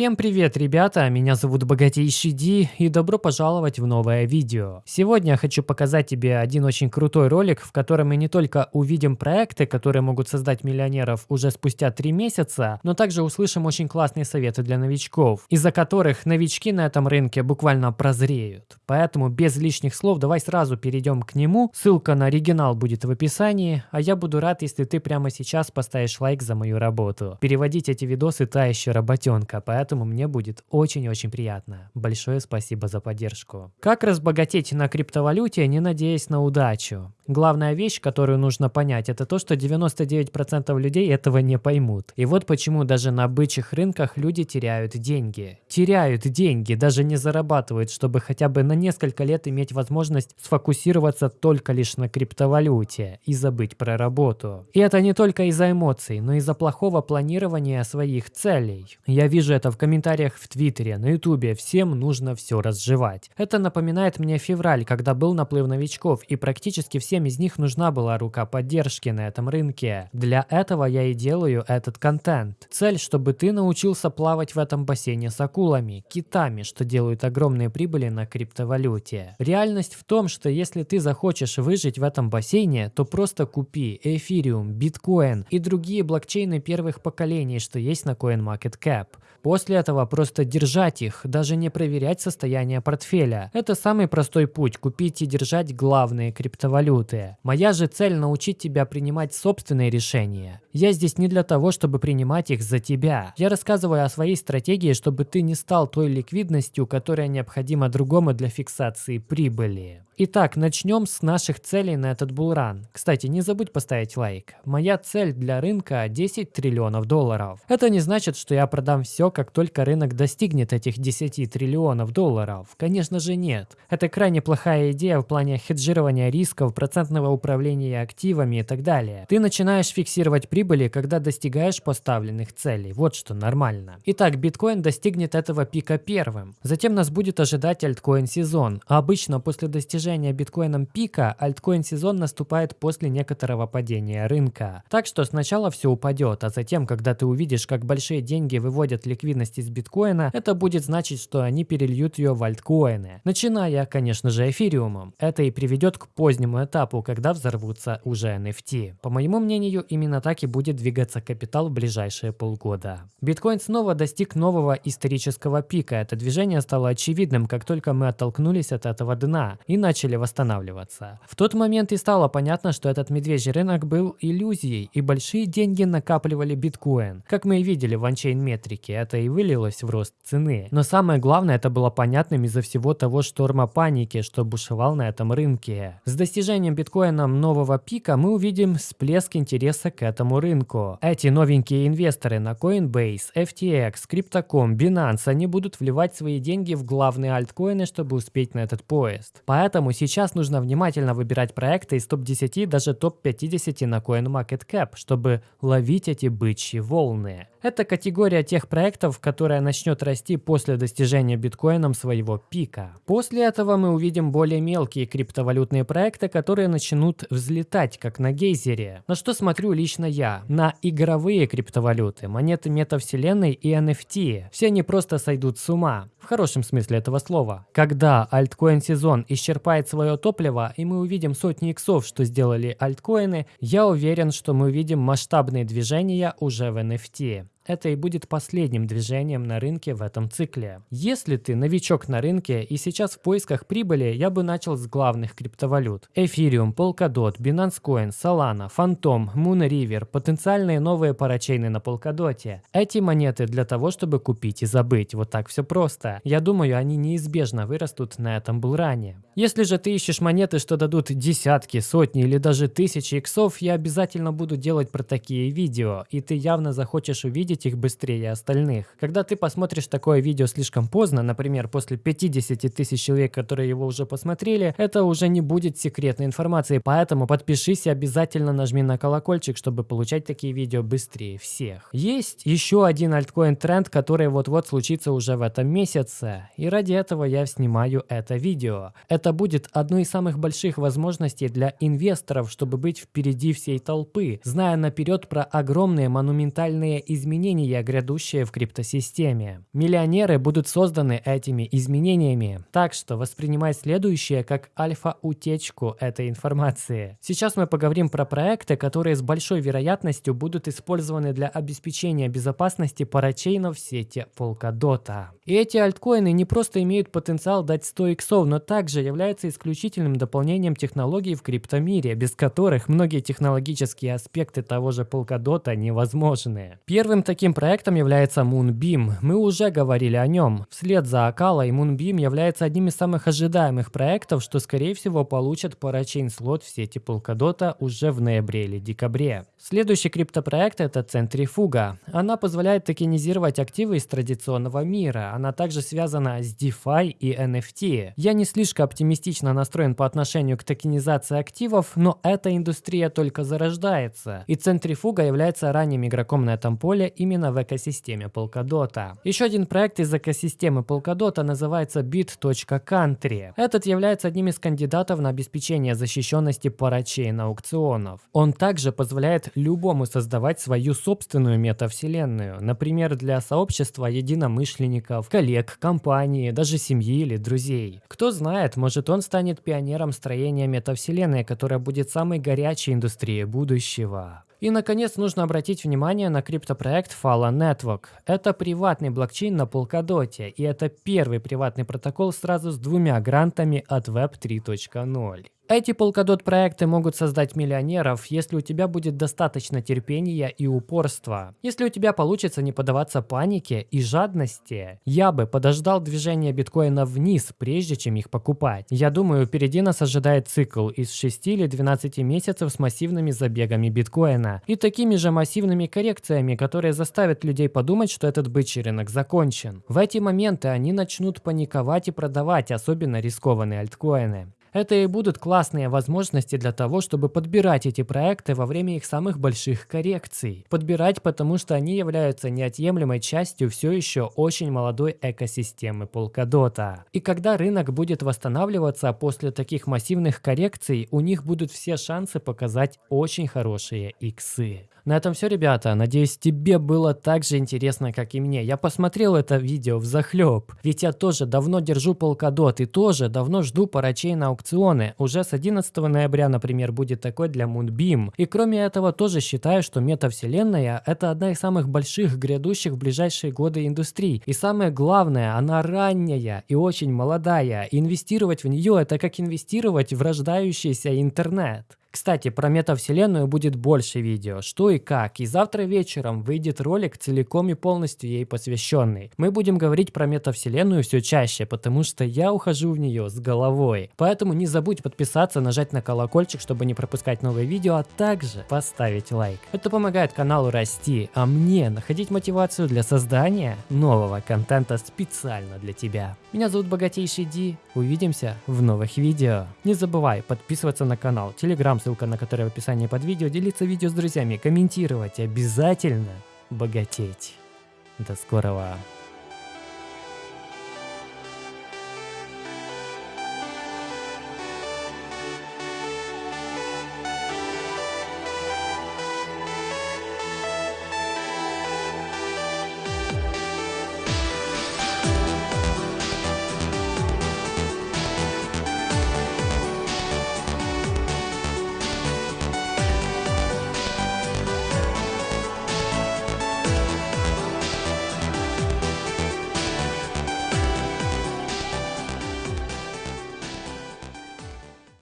Всем привет, ребята! Меня зовут Богатейший Ди и добро пожаловать в новое видео. Сегодня я хочу показать тебе один очень крутой ролик, в котором мы не только увидим проекты, которые могут создать миллионеров уже спустя 3 месяца, но также услышим очень классные советы для новичков, из-за которых новички на этом рынке буквально прозреют. Поэтому без лишних слов давай сразу перейдем к нему. Ссылка на оригинал будет в описании, а я буду рад, если ты прямо сейчас поставишь лайк за мою работу. Переводить эти видосы та еще работенка, поэтому поэтому мне будет очень-очень приятно. Большое спасибо за поддержку. Как разбогатеть на криптовалюте, не надеясь на удачу? Главная вещь, которую нужно понять, это то, что 99% людей этого не поймут. И вот почему даже на бычьих рынках люди теряют деньги. Теряют деньги, даже не зарабатывают, чтобы хотя бы на несколько лет иметь возможность сфокусироваться только лишь на криптовалюте и забыть про работу. И это не только из-за эмоций, но из-за плохого планирования своих целей. Я вижу это в комментариях в Твиттере, на Ютубе, всем нужно все разжевать. Это напоминает мне февраль, когда был наплыв новичков, и практически всем из них нужна была рука поддержки на этом рынке. Для этого я и делаю этот контент. Цель, чтобы ты научился плавать в этом бассейне с акулами, китами, что делают огромные прибыли на криптовалюте. Реальность в том, что если ты захочешь выжить в этом бассейне, то просто купи эфириум, биткоин и другие блокчейны первых поколений, что есть на CoinMarketCap. После этого просто держать их, даже не проверять состояние портфеля. Это самый простой путь – купить и держать главные криптовалюты. Моя же цель – научить тебя принимать собственные решения. Я здесь не для того, чтобы принимать их за тебя. Я рассказываю о своей стратегии, чтобы ты не стал той ликвидностью, которая необходима другому для фиксации прибыли. Итак, начнем с наших целей на этот булран. Кстати, не забудь поставить лайк. Моя цель для рынка 10 триллионов долларов. Это не значит, что я продам все, как только рынок достигнет этих 10 триллионов долларов. Конечно же нет. Это крайне плохая идея в плане хеджирования рисков, процентного управления активами и так далее. Ты начинаешь фиксировать прибыли, когда достигаешь поставленных целей. Вот что нормально. Итак, биткоин достигнет этого пика первым. Затем нас будет ожидать альткоин сезон. А обычно после достижения достижения биткоином пика, альткоин сезон наступает после некоторого падения рынка. Так что сначала все упадет, а затем, когда ты увидишь, как большие деньги выводят ликвидность из биткоина, это будет значить, что они перельют ее в альткоины. Начиная, конечно же, эфириумом. Это и приведет к позднему этапу, когда взорвутся уже NFT. По моему мнению, именно так и будет двигаться капитал в ближайшие полгода. Биткоин снова достиг нового исторического пика. Это движение стало очевидным, как только мы оттолкнулись от этого дна и начали начали восстанавливаться. В тот момент и стало понятно, что этот медвежий рынок был иллюзией, и большие деньги накапливали биткоин. Как мы и видели в анчейн метрике, это и вылилось в рост цены. Но самое главное, это было понятным из-за всего того шторма паники, что бушевал на этом рынке. С достижением биткоином нового пика мы увидим всплеск интереса к этому рынку. Эти новенькие инвесторы на Coinbase, FTX, Crypto.com, Binance, они будут вливать свои деньги в главные альткоины, чтобы успеть на этот поезд. Поэтому Поэтому сейчас нужно внимательно выбирать проекты из топ-10 даже топ-50 на CoinMarketCap, чтобы ловить эти бычьи волны. Это категория тех проектов, которая начнет расти после достижения биткоином своего пика. После этого мы увидим более мелкие криптовалютные проекты, которые начнут взлетать, как на гейзере. На что смотрю лично я? На игровые криптовалюты, монеты метавселенной и NFT. Все они просто сойдут с ума. В хорошем смысле этого слова. Когда альткоин сезон исчерпает свое топливо и мы увидим сотни иксов, что сделали альткоины, я уверен, что мы увидим масштабные движения уже в NFT это и будет последним движением на рынке в этом цикле. Если ты новичок на рынке и сейчас в поисках прибыли, я бы начал с главных криптовалют. Ethereum, Polkadot, Binance Coin, Solana, Phantom, Moon River, потенциальные новые парачейны на Polkadot. Эти монеты для того, чтобы купить и забыть. Вот так все просто. Я думаю, они неизбежно вырастут на этом булране. Если же ты ищешь монеты, что дадут десятки, сотни или даже тысячи иксов, я обязательно буду делать про такие видео, и ты явно захочешь увидеть увидеть их быстрее остальных. Когда ты посмотришь такое видео слишком поздно, например, после 50 тысяч человек, которые его уже посмотрели, это уже не будет секретной информацией, поэтому подпишись и обязательно нажми на колокольчик, чтобы получать такие видео быстрее всех. Есть еще один альткоин тренд, который вот-вот случится уже в этом месяце, и ради этого я снимаю это видео. Это будет одной из самых больших возможностей для инвесторов, чтобы быть впереди всей толпы, зная наперед про огромные монументальные изменения изменения, грядущие в криптосистеме. Миллионеры будут созданы этими изменениями. Так что воспринимай следующее как альфа-утечку этой информации. Сейчас мы поговорим про проекты, которые с большой вероятностью будут использованы для обеспечения безопасности парачейнов сети Polkadot. И эти альткоины не просто имеют потенциал дать 100 иксов, но также являются исключительным дополнением технологий в криптомире, без которых многие технологические аспекты того же Polkadot невозможны. Первым таким проектом является Moonbeam. Мы уже говорили о нем. Вслед за Акала и Moonbeam является одним из самых ожидаемых проектов, что скорее всего получат парачейн слот в сети Polkadot уже в ноябре или декабре. Следующий криптопроект это Centrifuga. Она позволяет токенизировать активы из традиционного мира. Она также связана с DeFi и NFT. Я не слишком оптимистично настроен по отношению к токенизации активов, но эта индустрия только зарождается. И Centrifuga является ранним игроком на этом поле именно в экосистеме Polkadot. Еще один проект из экосистемы Polkadot называется Bit.Country. Этот является одним из кандидатов на обеспечение защищенности парачейн аукционов. Он также позволяет любому создавать свою собственную метавселенную, например, для сообщества единомышленников, коллег, компании, даже семьи или друзей. Кто знает, может он станет пионером строения метавселенной, которая будет самой горячей индустрией будущего. И, наконец, нужно обратить внимание на криптопроект Fala Network. Это приватный блокчейн на Polkadot, и это первый приватный протокол сразу с двумя грантами от Web 3.0. Эти Polkadot проекты могут создать миллионеров, если у тебя будет достаточно терпения и упорства. Если у тебя получится не поддаваться панике и жадности, я бы подождал движения биткоина вниз, прежде чем их покупать. Я думаю, впереди нас ожидает цикл из 6 или 12 месяцев с массивными забегами биткоина и такими же массивными коррекциями, которые заставят людей подумать, что этот бычий рынок закончен. В эти моменты они начнут паниковать и продавать особенно рискованные альткоины. Это и будут классные возможности для того, чтобы подбирать эти проекты во время их самых больших коррекций. Подбирать, потому что они являются неотъемлемой частью все еще очень молодой экосистемы Polkadot. И когда рынок будет восстанавливаться после таких массивных коррекций, у них будут все шансы показать очень хорошие иксы. На этом все, ребята. Надеюсь, тебе было так же интересно, как и мне. Я посмотрел это видео в захлеб. Ведь я тоже давно держу полкадот и тоже давно жду парачей на аукционы. Уже с 11 ноября, например, будет такой для Moonbeam. И кроме этого, тоже считаю, что метавселенная это одна из самых больших грядущих в ближайшие годы индустрий. И самое главное, она ранняя и очень молодая. Инвестировать в нее это как инвестировать в рождающийся интернет. Кстати, про метавселенную будет больше видео, что и как, и завтра вечером выйдет ролик целиком и полностью ей посвященный. Мы будем говорить про метавселенную все чаще, потому что я ухожу в нее с головой. Поэтому не забудь подписаться, нажать на колокольчик, чтобы не пропускать новые видео, а также поставить лайк. Это помогает каналу расти, а мне находить мотивацию для создания нового контента специально для тебя. Меня зовут Богатейший Ди, увидимся в новых видео. Не забывай подписываться на канал, телеграм, ссылка на который в описании под видео, делиться видео с друзьями, комментировать, обязательно богатеть. До скорого!